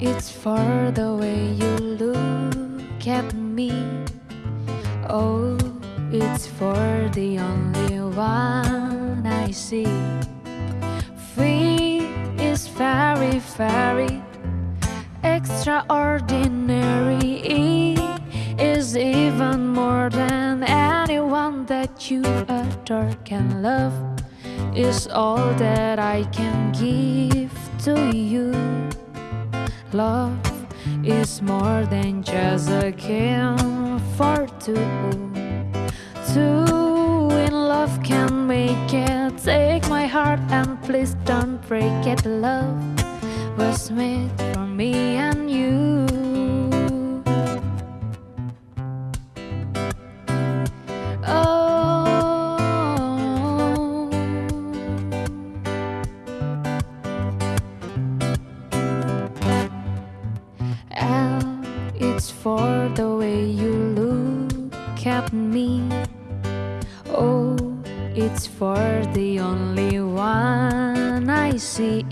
It's for the way you look at me. Oh, it's for the only one I see. Free is very, very extraordinary. Is even more than anyone that you adore can love. Is all that I can give to you. Love is more than just a game for two. Two in love can make it. Take my heart and please don't break it. Love was made for me and you. It's for the way you look at me. Oh, it's for the only one I see.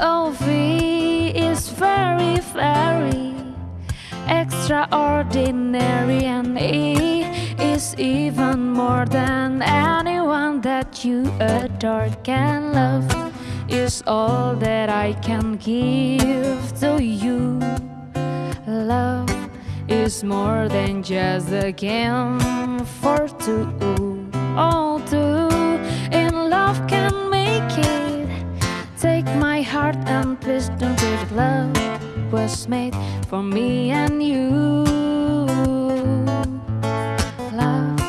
Oh, V is very, very extraordinary, and E is even more than anyone that you adore can love. Is all that I can give to you. Love is more than just a game for two. All two in love can make it. Take my heart and please don't it. Love was made for me and you. Love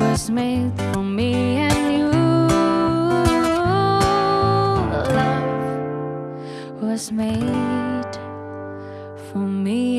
was made for me and you. Love was made for me and